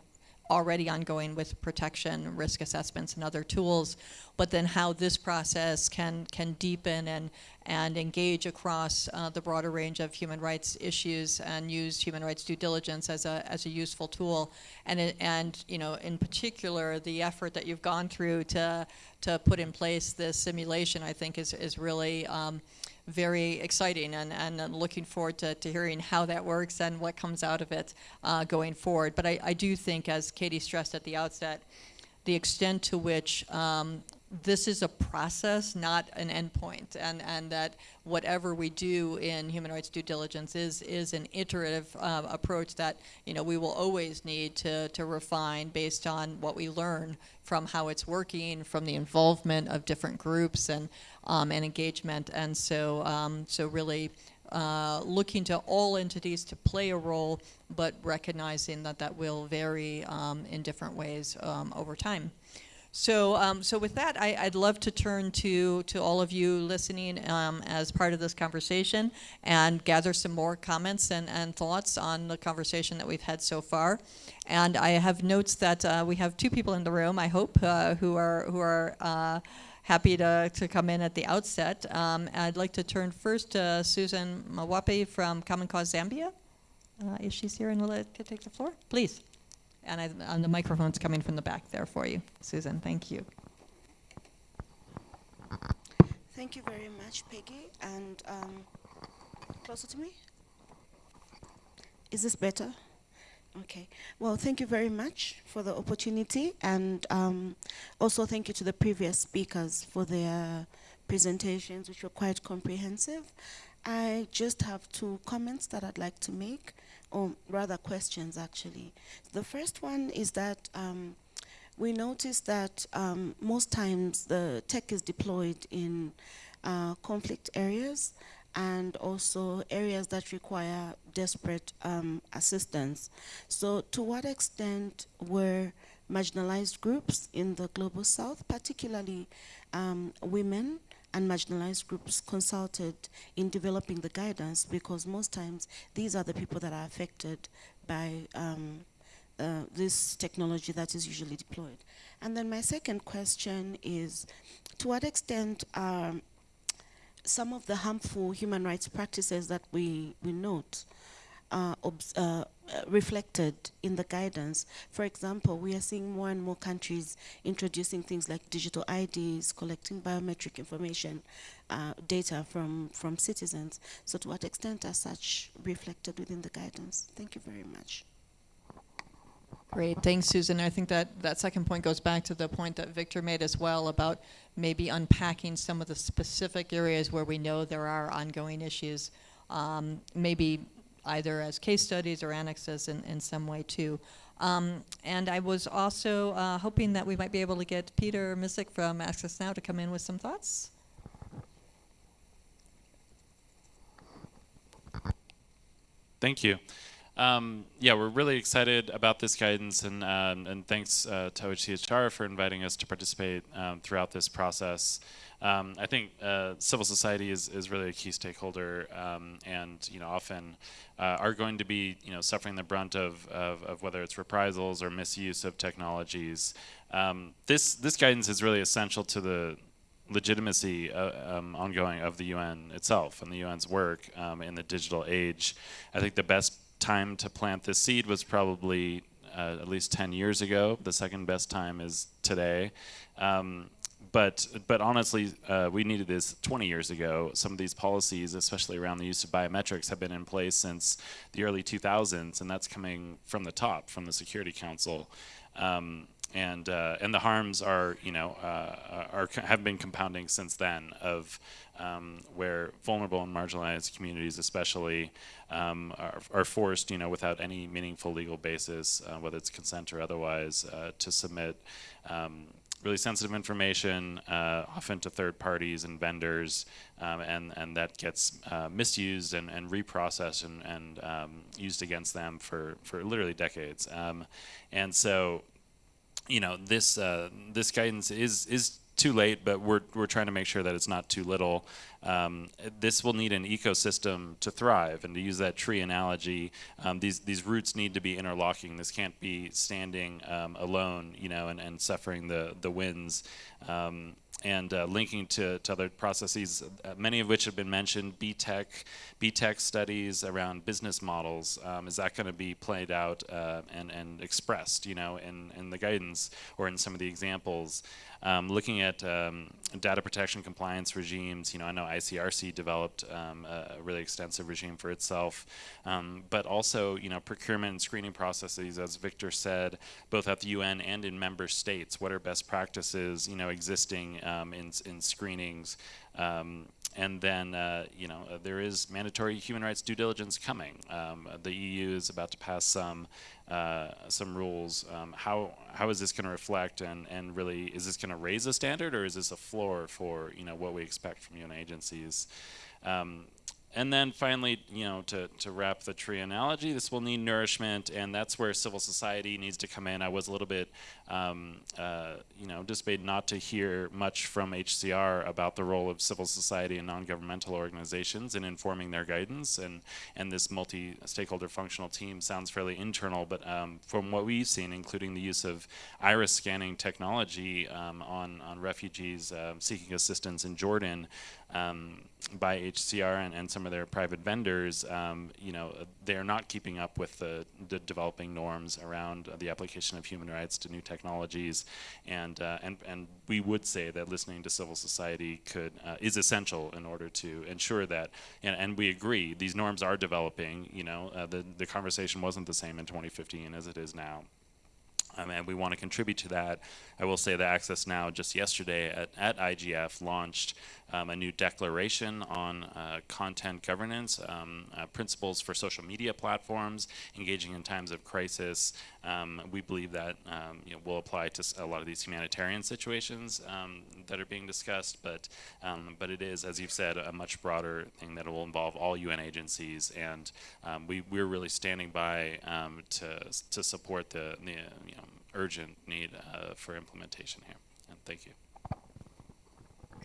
already ongoing with protection, risk assessments, and other tools, but then how this process can can deepen and and engage across uh, the broader range of human rights issues and use human rights due diligence as a as a useful tool, and and you know in particular the effort that you've gone through to to put in place this simulation, I think is is really. Um, very exciting and, and looking forward to, to hearing how that works and what comes out of it uh, going forward. But I, I do think, as Katie stressed at the outset, the extent to which um, this is a process, not an endpoint, and, and that whatever we do in human rights due diligence is, is an iterative uh, approach that you know, we will always need to, to refine based on what we learn from how it's working, from the involvement of different groups and, um, and engagement. And so, um, so really uh, looking to all entities to play a role, but recognizing that that will vary um, in different ways um, over time. So, um, so with that, I, would love to turn to to all of you listening um, as part of this conversation and gather some more comments and, and thoughts on the conversation that we've had so far. And I have notes that uh, we have two people in the room, I hope, uh, who are who are. Uh, happy to, to come in at the outset. Um, I'd like to turn first to Susan Mwape from Common Cause Zambia. Uh, if she's here and will take the floor, please. And, I, and the microphone's coming from the back there for you, Susan. Thank you. Thank you very much, Peggy. And um, closer to me? Is this better? Okay. Well, thank you very much for the opportunity. And um, also thank you to the previous speakers for their presentations, which were quite comprehensive. I just have two comments that I'd like to make or rather questions actually. The first one is that um, we noticed that um, most times the tech is deployed in uh, conflict areas and also areas that require desperate um, assistance. So to what extent were marginalized groups in the Global South, particularly um, women, and marginalized groups consulted in developing the guidance because most times these are the people that are affected by um, uh, this technology that is usually deployed. And then my second question is, to what extent are some of the harmful human rights practices that we, we note uh, uh, reflected in the guidance. For example, we are seeing more and more countries introducing things like digital IDs, collecting biometric information, uh, data from, from citizens. So to what extent are such reflected within the guidance? Thank you very much. Great, thanks, Susan. I think that that second point goes back to the point that Victor made as well about maybe unpacking some of the specific areas where we know there are ongoing issues. Um, maybe either as case studies or annexes in, in some way too. Um, and I was also uh, hoping that we might be able to get Peter Micek from Access Now to come in with some thoughts. Thank you. Um, yeah, we're really excited about this guidance, and um, and thanks uh, to OHCHR for inviting us to participate um, throughout this process. Um, I think uh, civil society is, is really a key stakeholder, um, and you know often uh, are going to be you know suffering the brunt of, of, of whether it's reprisals or misuse of technologies. Um, this this guidance is really essential to the legitimacy uh, um, ongoing of the UN itself and the UN's work um, in the digital age. I think the best time to plant this seed was probably uh, at least 10 years ago. The second best time is today. Um, but but honestly, uh, we needed this 20 years ago. Some of these policies, especially around the use of biometrics, have been in place since the early 2000s, and that's coming from the top, from the Security Council. Um, and uh, and the harms are you know uh, are have been compounding since then of um, where vulnerable and marginalized communities especially um, are, are, forced you know without any meaningful legal basis uh, whether it's consent or otherwise uh, to submit um, really sensitive information, uh, often to third parties and vendors, um, and and that gets uh, misused and, and reprocessed and, and um, used against them for for literally decades. Um, and so, you know, this uh, this guidance is is too late, but we're, we're trying to make sure that it's not too little. Um, this will need an ecosystem to thrive, and to use that tree analogy, um, these these roots need to be interlocking. This can't be standing um, alone, you know, and, and suffering the the winds. And uh, linking to, to other processes, uh, many of which have been mentioned, B-Tech, B-Tech studies around business models. Um, is that going to be played out uh, and, and expressed, you know, in, in the guidance or in some of the examples? Um, looking at um, data protection compliance regimes, you know, I know ICRC developed um, a really extensive regime for itself, um, but also, you know, procurement and screening processes, as Victor said, both at the UN and in member states. What are best practices, you know, existing um, in, in screenings? Um, and then, uh, you know, uh, there is mandatory human rights due diligence coming. Um, the EU is about to pass some uh, some rules. Um, how how is this going to reflect, and and really, is this going to raise a standard, or is this a floor for you know what we expect from UN agencies? Um, and then finally, you know, to, to wrap the tree analogy, this will need nourishment, and that's where civil society needs to come in. I was a little bit, um, uh, you know, dismayed not to hear much from HCR about the role of civil society and non-governmental organizations in informing their guidance, and, and this multi-stakeholder functional team sounds fairly internal, but um, from what we've seen, including the use of iris scanning technology um, on, on refugees uh, seeking assistance in Jordan, um, by HCR and, and, some of their private vendors, um, you know, they're not keeping up with the, the developing norms around the application of human rights to new technologies, and uh, and and we would say that listening to civil society could uh, is essential in order to ensure that, and, and we agree these norms are developing. You know, uh, the the conversation wasn't the same in 2015 as it is now. Um, and we want to contribute to that. I will say that Access Now just yesterday at, at IGF launched um, a new declaration on uh, content governance, um, uh, principles for social media platforms, engaging in times of crisis. Um, we believe that um, you know, will apply to a lot of these humanitarian situations um, that are being discussed, but um, but it is, as you've said, a much broader thing that will involve all UN agencies, and we we're really standing by to to support the, the you know, urgent need uh, for implementation here. And thank you.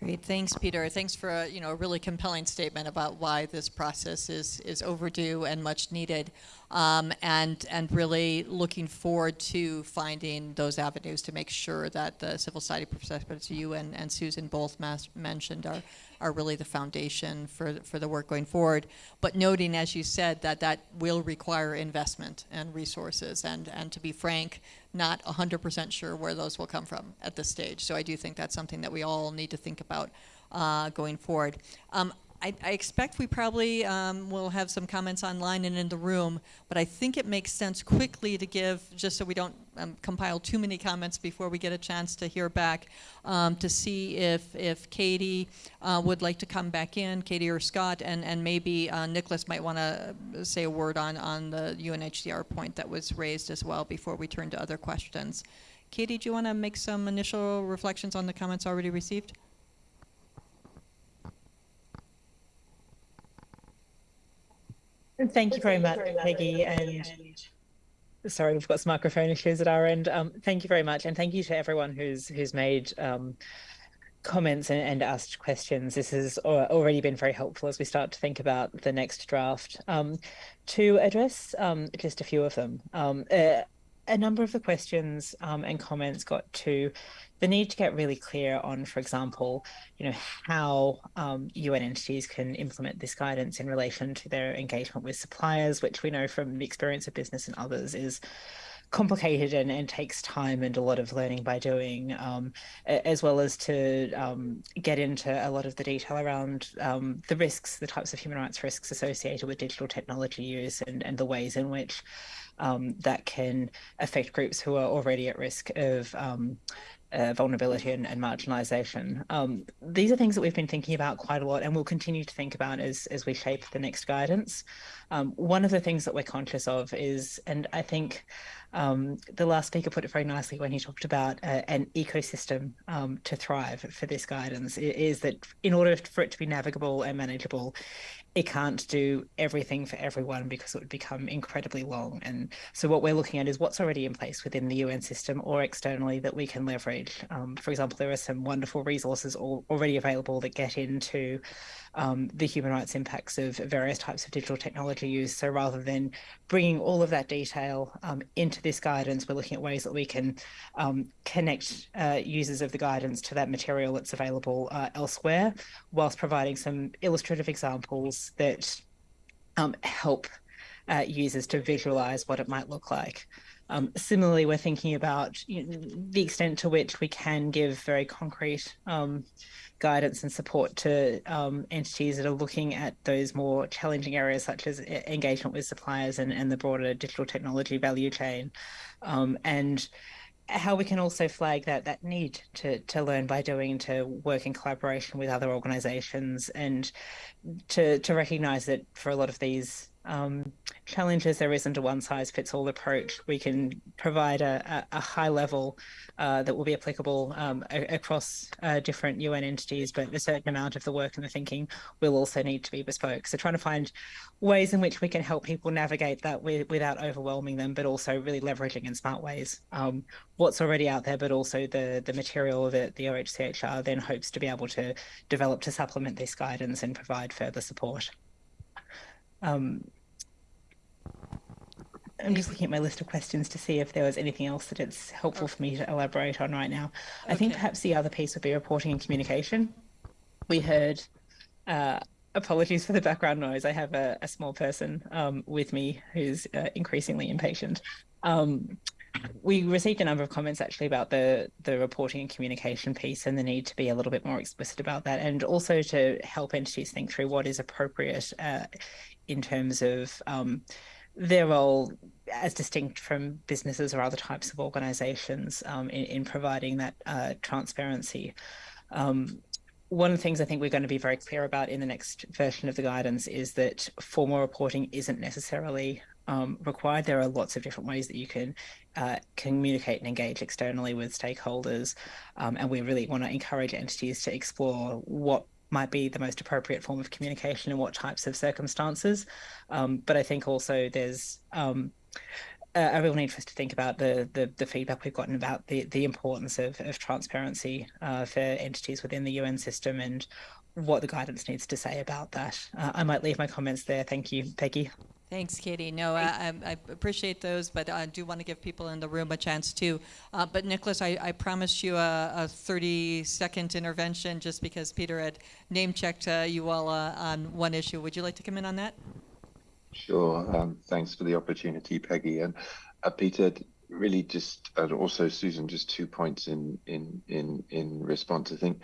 Great, thanks, Peter. Thanks for a you know a really compelling statement about why this process is is overdue and much needed, um, and and really looking forward to finding those avenues to make sure that the civil society perspectives you and, and Susan both mentioned are are really the foundation for for the work going forward. But noting, as you said, that that will require investment and resources, and and to be frank, not 100% sure where those will come from at this stage. So I do think that's something that we all need to think about uh, going forward. Um, I, I, expect we probably um, will have some comments online and in the room, but I think it makes sense quickly to give, just so we don't um, compile too many comments before we get a chance to hear back, um, to see if, if Katie uh, would like to come back in, Katie or Scott, and, and maybe uh, Nicholas might want to say a word on, on the UNHCR point that was raised as well before we turn to other questions. Katie, do you want to make some initial reflections on the comments already received? Thank you very much, Peggy. And sorry, we've got some microphone issues at our end. Um, thank you very much, and thank you to everyone who's who's made um, comments and, and, asked questions. This has already been very helpful as we start to think about the next draft. Um, to address um, just a few of them, um, uh, a number of the questions um, and comments got to the need to get really clear on, for example, you know, how um, UN entities can implement this guidance in relation to their engagement with suppliers, which we know from the experience of business and others is complicated and, and takes time and a lot of learning by doing, um, as well as to um, get into a lot of the detail around um, the risks, the types of human rights risks associated with digital technology use and, and the ways in which um, that can affect groups who are already at risk of um, uh, vulnerability and, and marginalization. Um, these are things that we've been thinking about quite a lot and we'll continue to think about as, as we shape the next guidance. Um, one of the things that we're conscious of is, and I think um, the last speaker put it very nicely when he talked about uh, an ecosystem um, to thrive for this guidance, is that in order for it to be navigable and manageable, it can't do everything for everyone because it would become incredibly long. And so what we're looking at is what's already in place within the UN system or externally that we can leverage. Um, for example, there are some wonderful resources all, already available that get into um, the human rights impacts of various types of digital technology use. So rather than bringing all of that detail um, into this guidance, we're looking at ways that we can um, connect uh, users of the guidance to that material that's available uh, elsewhere, whilst providing some illustrative examples that um, help uh, users to visualize what it might look like. Um, similarly, we're thinking about you know, the extent to which we can give very concrete um, guidance and support to um, entities that are looking at those more challenging areas such as engagement with suppliers and, and the broader digital technology value chain. Um, and how we can also flag that that need to to learn by doing to work in collaboration with other organizations and to to recognize that for a lot of these um, challenges, there isn't a one size fits all approach. We can provide a, a, a high level uh, that will be applicable um, across uh, different UN entities, but a certain amount of the work and the thinking will also need to be bespoke. So trying to find ways in which we can help people navigate that with, without overwhelming them, but also really leveraging in smart ways um, what's already out there, but also the, the material that the OHCHR then hopes to be able to develop to supplement this guidance and provide further support. Um, I'm just looking at my list of questions to see if there was anything else that it's helpful for me to elaborate on right now. I think perhaps the other piece would be reporting and communication. We heard, uh, apologies for the background noise. I have a, a small person um, with me who's uh, increasingly impatient. Um, we received a number of comments actually about the the reporting and communication piece and the need to be a little bit more explicit about that and also to help entities think through what is appropriate uh, in terms of um, their role as distinct from businesses or other types of organizations um, in, in providing that uh, transparency. Um, one of the things I think we're going to be very clear about in the next version of the guidance is that formal reporting isn't necessarily um, required. There are lots of different ways that you can uh, communicate and engage externally with stakeholders. Um, and we really want to encourage entities to explore what might be the most appropriate form of communication in what types of circumstances. Um, but I think also there's um, a, a real need for us to think about the, the, the feedback we've gotten about the, the importance of, of transparency uh, for entities within the UN system and what the guidance needs to say about that. Uh, I might leave my comments there. Thank you, Peggy. Thanks, Katie. No, I, I, I appreciate those, but I do want to give people in the room a chance too. Uh, but Nicholas, I, I promised you a, a 30-second intervention just because Peter had name-checked uh, you all uh, on one issue. Would you like to come in on that? Sure. Um, thanks for the opportunity, Peggy. And uh, Peter, really just, and also Susan, just two points in in in in response. I think,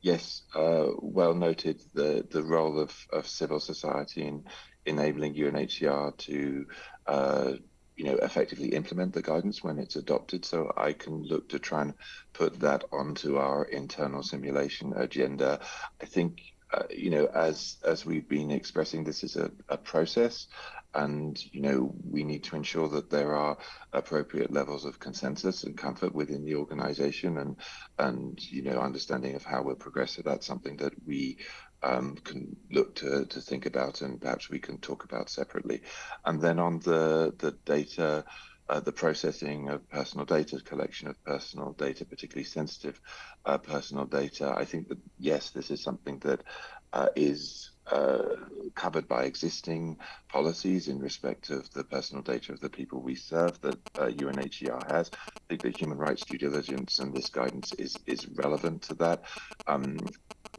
yes, uh, well noted the the role of of civil society in enabling UNHCR to. Uh, you know, effectively implement the guidance when it's adopted. So I can look to try and put that onto our internal simulation agenda. I think uh, you know, as as we've been expressing, this is a, a process, and you know, we need to ensure that there are appropriate levels of consensus and comfort within the organisation, and and you know, understanding of how we're progressive. That's something that we um, can look to to think about, and perhaps we can talk about separately. And then on the the data. Uh, the processing of personal data, collection of personal data, particularly sensitive uh, personal data. I think that yes, this is something that uh, is uh, covered by existing policies in respect of the personal data of the people we serve that uh, UNHCR has. I think that human rights due diligence and this guidance is is relevant to that. Um,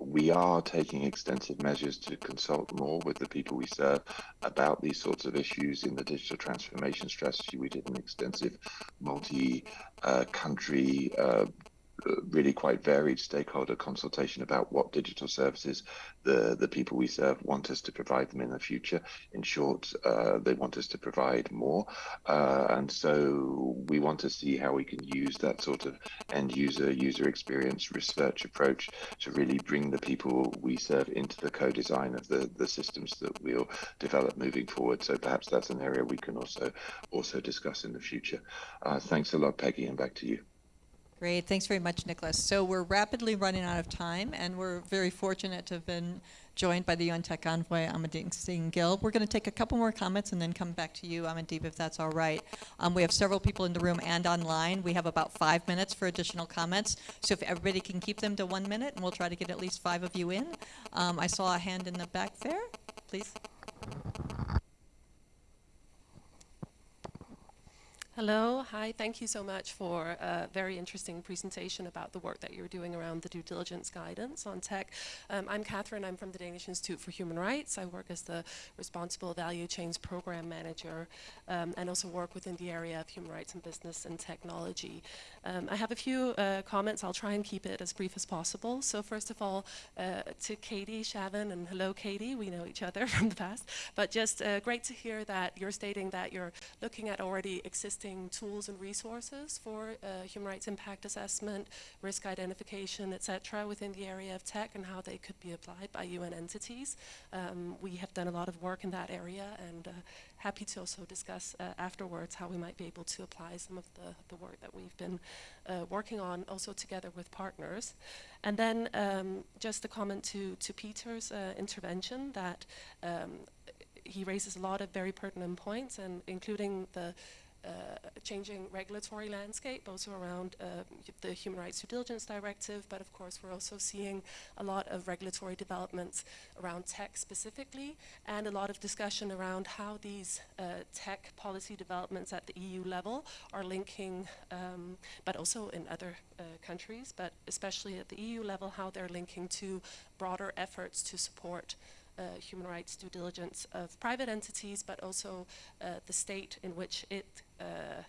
we are taking extensive measures to consult more with the people we serve about these sorts of issues in the digital transformation strategy. We did an extensive multi uh, country uh, really quite varied stakeholder consultation about what digital services the, the people we serve want us to provide them in the future. In short, uh, they want us to provide more. Uh, and so we want to see how we can use that sort of end user, user experience research approach to really bring the people we serve into the co-design of the, the systems that we'll develop moving forward. So perhaps that's an area we can also also discuss in the future. Uh, thanks a lot, Peggy, and back to you. Great, thanks very much, Nicholas. So we're rapidly running out of time, and we're very fortunate to have been joined by the UN Tech Envoy, Amandeep Singh Gill. We're going to take a couple more comments and then come back to you, Amandeep, if that's all right. Um, we have several people in the room and online. We have about five minutes for additional comments, so if everybody can keep them to one minute, and we'll try to get at least five of you in. Um, I saw a hand in the back there, please. Hello, hi, thank you so much for a very interesting presentation about the work that you're doing around the due diligence guidance on tech. Um, I'm Catherine, I'm from the Danish Institute for Human Rights. I work as the Responsible Value Chains Program Manager um, and also work within the area of human rights and business and technology. Um, I have a few uh, comments, I'll try and keep it as brief as possible. So first of all, uh, to Katie Shavin, and hello Katie, we know each other [laughs] from the past, but just uh, great to hear that you're stating that you're looking at already existing tools and resources for uh, human rights impact assessment, risk identification, etc., within the area of tech and how they could be applied by UN entities. Um, we have done a lot of work in that area and uh, happy to also discuss uh, afterwards how we might be able to apply some of the, the work that we've been uh, working on also together with partners. And then um, just a comment to, to Peter's uh, intervention that um, he raises a lot of very pertinent points and including the changing regulatory landscape, also around uh, the Human Rights Due Diligence Directive, but of course we're also seeing a lot of regulatory developments around tech specifically, and a lot of discussion around how these uh, tech policy developments at the EU level are linking, um, but also in other uh, countries, but especially at the EU level, how they're linking to broader efforts to support uh, human rights due diligence of private entities, but also uh, the state in which it uh,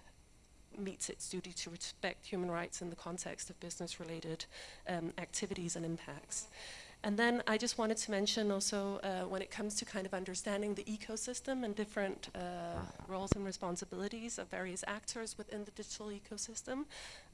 meets its duty to respect human rights in the context of business-related um, activities and impacts. And then I just wanted to mention also uh, when it comes to kind of understanding the ecosystem and different uh, roles and responsibilities of various actors within the digital ecosystem,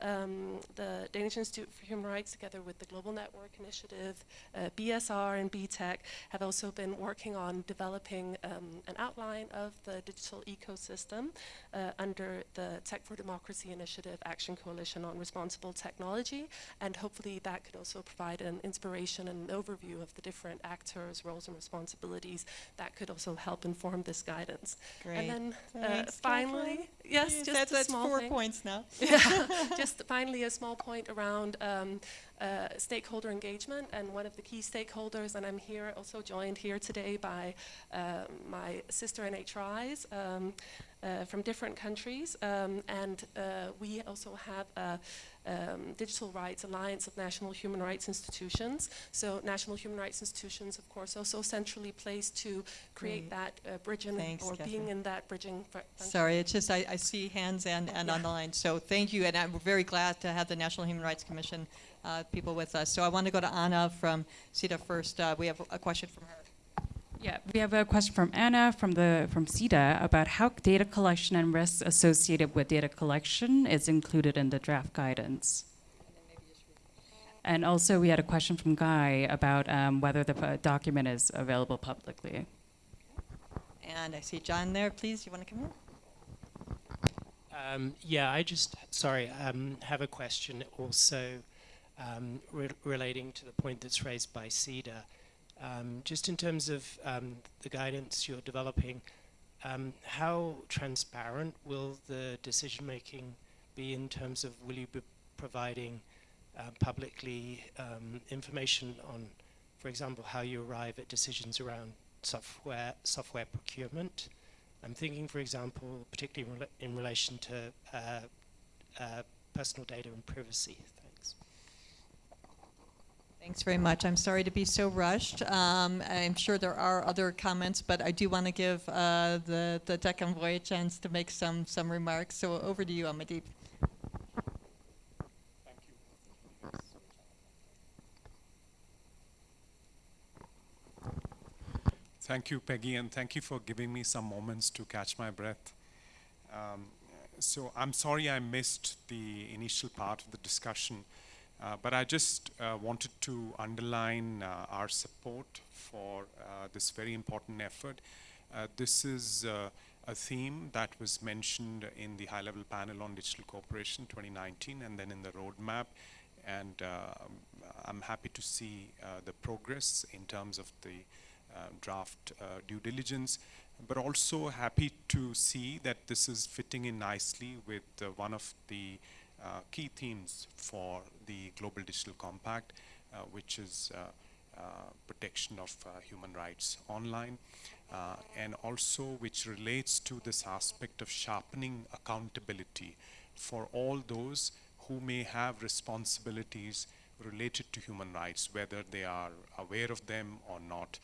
um, the Danish Institute for Human Rights together with the Global Network Initiative, uh, BSR and B-Tech have also been working on developing um, an outline of the digital ecosystem uh, under the Tech for Democracy Initiative Action Coalition on Responsible Technology and hopefully that could also provide an inspiration and an overview of the different actors, roles and responsibilities that could also help inform this guidance. Great. And then uh, Thanks, finally, Catherine. yes, Yes, just that's, a that's small four thing. points now. [laughs] Yeah, [laughs] just finally a small point around um, uh, stakeholder engagement and one of the key stakeholders, and I'm here also joined here today by uh, my sister NHRIs um, uh, from different countries, um, and uh, we also have a um, Digital Rights Alliance of National Human Rights Institutions. So national human rights institutions, of course, also centrally placed to create Great. that uh, bridging Thanks, or Catherine. being in that bridging. Sorry, it's just I, I see hands and, and on the line. So thank you, and I'm very glad to have the National Human Rights Commission uh, people with us. So I want to go to Anna from CETA first. Uh, we have a question from her. Yeah, we have a question from Anna from the from CETA about how data collection and risks associated with data collection is included in the draft guidance. And also, we had a question from Guy about um, whether the uh, document is available publicly. And I see John there. Please, you want to come in? Um, yeah, I just, sorry, um, have a question also um, re- relating to the point that's raised by CEDA. Um, just in terms of um, the guidance you're developing, um, how transparent will the decision making be in terms of will you be providing uh, publicly um, information on, for example, how you arrive at decisions around software software procurement? I'm thinking, for example, particularly in, rela- in relation to uh, uh, personal data and privacy. Thanks very much. I'm sorry to be so rushed. Um, I'm sure there are other comments, but I do want to give uh, the, the Tech Envoy a chance to make some, some remarks. So over to you, Amandeep. Thank you, Peggy, and thank you for giving me some moments to catch my breath. Um, so I'm sorry I missed the initial part of the discussion uh, but I just uh, wanted to underline uh, our support for uh, this very important effort. Uh, this is a theme that was mentioned in the high-level panel on digital cooperation 2019 and then in the roadmap and I'm happy to see the progress in terms of the draft due diligence but also happy to see that this is fitting in nicely with one of the uh, key themes for the Global Digital Compact, uh, which is protection of human rights online, and also which relates to this aspect of sharpening accountability for all those who may have responsibilities related to human rights, whether they are aware of them or not.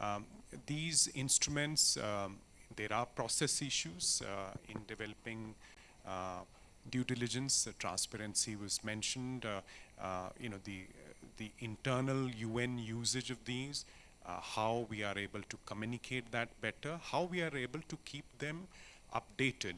Um, these instruments, um, there are process issues uh, in developing uh, due diligence. transparency was mentioned. Uh, you know the the internal UN usage of these, how we are able to communicate that better, how we are able to keep them updated.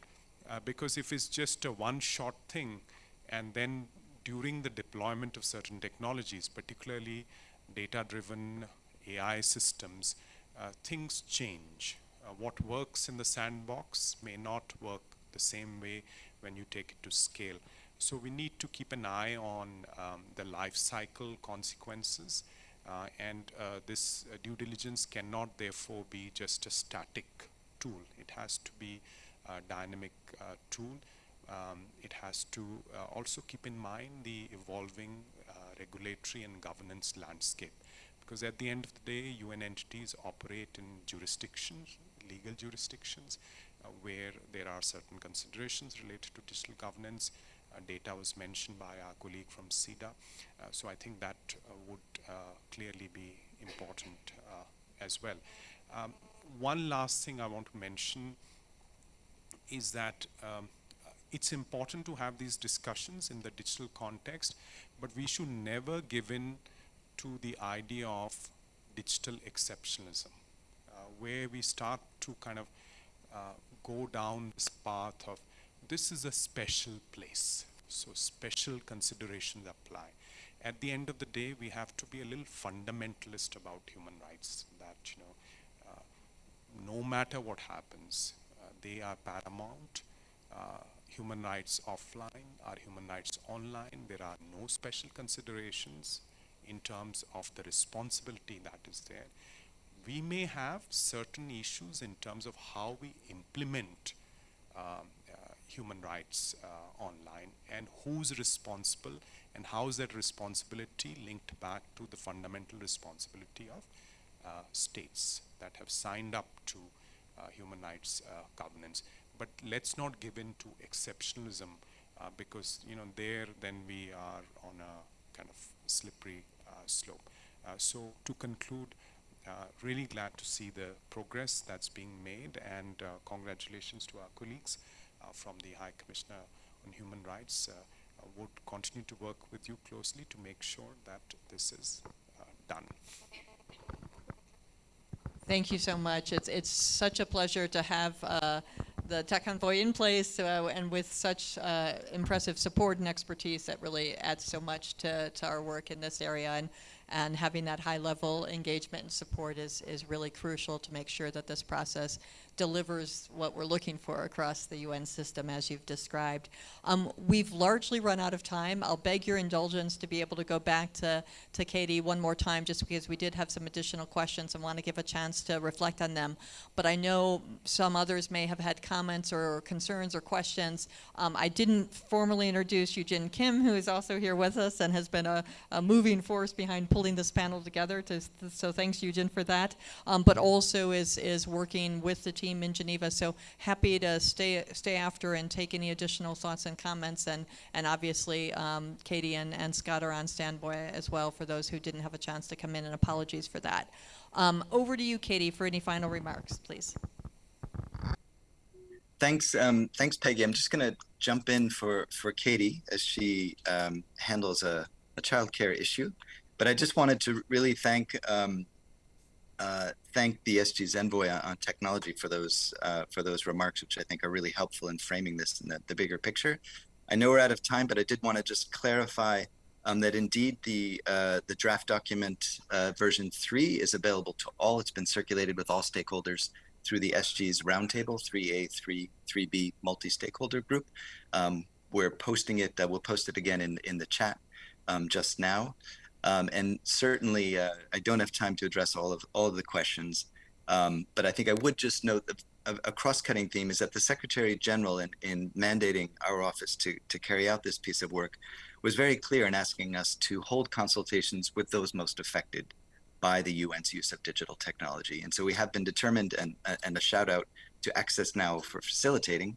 because if it's just a one-shot thing, and then during the deployment of certain technologies, particularly data-driven AI systems, uh, things change. Uh, what works in the sandbox may not work the same way when you take it to scale. So we need to keep an eye on um, the life cycle consequences uh, and uh, this uh, due diligence cannot therefore be just a static tool. It has to be a dynamic uh, tool. Um, it has to also keep in mind the evolving regulatory and governance landscape because at the end of the day, UN entities operate in jurisdictions, legal jurisdictions, uh, where there are certain considerations related to digital governance. Uh, data was mentioned by our colleague from CIDA. Uh, so I think that uh, would clearly be important as well. Um, one last thing I want to mention is that um, it's important to have these discussions in the digital context, but we should never give in to the idea of digital exceptionalism, uh, where we start to kind of uh, go down this path of this is a special place, so special considerations apply. At the end of the day, we have to be a little fundamentalist about human rights, that, you know, uh, no matter what happens, uh, they are paramount. Uh, human rights offline are human rights online. There are no special considerations in terms of the responsibility that is there. We may have certain issues in terms of how we implement um, uh, human rights uh, online and who's responsible and how is that responsibility linked back to the fundamental responsibility of uh, states that have signed up to uh, human rights uh, governance. But let's not give in to exceptionalism uh, because you know there then we are on a kind of slippery slope. Uh, so to conclude, uh, really glad to see the progress that's being made and uh, congratulations to our colleagues from the High Commissioner on Human Rights. would continue to work with you closely to make sure that this is done. Thank you so much. It's, it's such a pleasure to have uh, the tech envoy in place uh, and with such uh, impressive support and expertise that really adds so much to, to our work in this area. And, and having that high level engagement and support is, is really crucial to make sure that this process delivers what we're looking for across the UN system as you've described. Um, we've largely run out of time. I'll beg your indulgence to be able to go back to, to Katie one more time just because we did have some additional questions and want to give a chance to reflect on them. But I know some others may have had comments or concerns or questions. Um, I didn't formally introduce Eugene Kim, who is also here with us and has been a, a moving force behind pulling this panel together. To, so thanks, Eugene, for that. Um, but also is, is working with the team team in Geneva. So happy to stay stay after and take any additional thoughts and comments. And and obviously um, Katie and, and Scott are on standby as well for those who didn't have a chance to come in. And apologies for that. Um, over to you, Katie, for any final remarks, please. Thanks, um, thanks, Peggy. I'm just going to jump in for for Katie as she um, handles a, a child care issue. But I just wanted to really thank um, uh, thank the SG's envoy on, technology for those uh, for those remarks, which I think are really helpful in framing this in the, the bigger picture. I know we're out of time, but I did want to just clarify um, that indeed the uh, the draft document uh, version three is available to all. It's been circulated with all stakeholders through the SG's roundtable 3A, 3, 3B multi-stakeholder group. Um, we're posting it. Uh, we'll post it again in in the chat um, just now. Um, and certainly, uh, I don't have time to address all of all of the questions. Um, but I think I would just note that a, a cross-cutting theme is that the Secretary General, in, in mandating our office to to carry out this piece of work, was very clear in asking us to hold consultations with those most affected by the UN's use of digital technology. And so we have been determined, and and a shout out to Access Now for facilitating.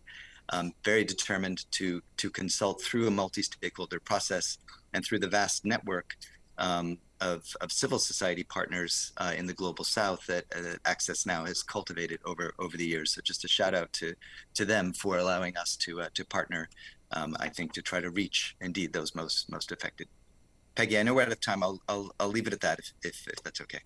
Um, very determined to to consult through a multi-stakeholder process and through the vast network um, of, of civil society partners uh, in the global south that uh, Access Now has cultivated over over the years. So just a shout out to to them for allowing us to uh, to partner. Um, I think to try to reach indeed those most most affected. Peggy, I know we're out of time. I'll I'll, I'll leave it at that if, if, if that's okay.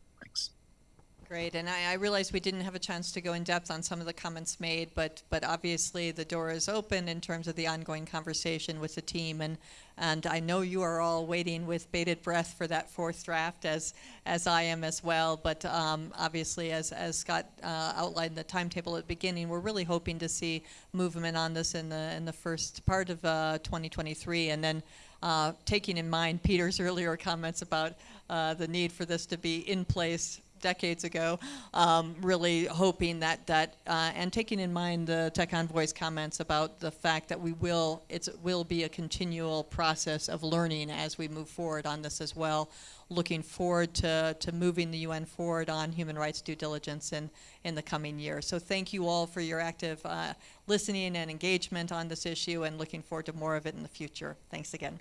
Great, and I, I realize we didn't have a chance to go in depth on some of the comments made, but but obviously the door is open in terms of the ongoing conversation with the team, and and I know you are all waiting with bated breath for that fourth draft, as as I am as well. But um, obviously, as as Scott uh, outlined the timetable at the beginning, we're really hoping to see movement on this in the in the first part of uh, 2023, and then. Uh, taking in mind Peter's [laughs] earlier comments about uh, the need for this to be in place decades ago, um, really hoping that that uh, and taking in mind the Tech Envoy's comments about the fact that we will it will be a continual process of learning as we move forward on this as well. Looking forward to, to moving the UN forward on human rights due diligence in, in the coming year. So thank you all for your active uh, listening and engagement on this issue and looking forward to more of it in the future. Thanks again.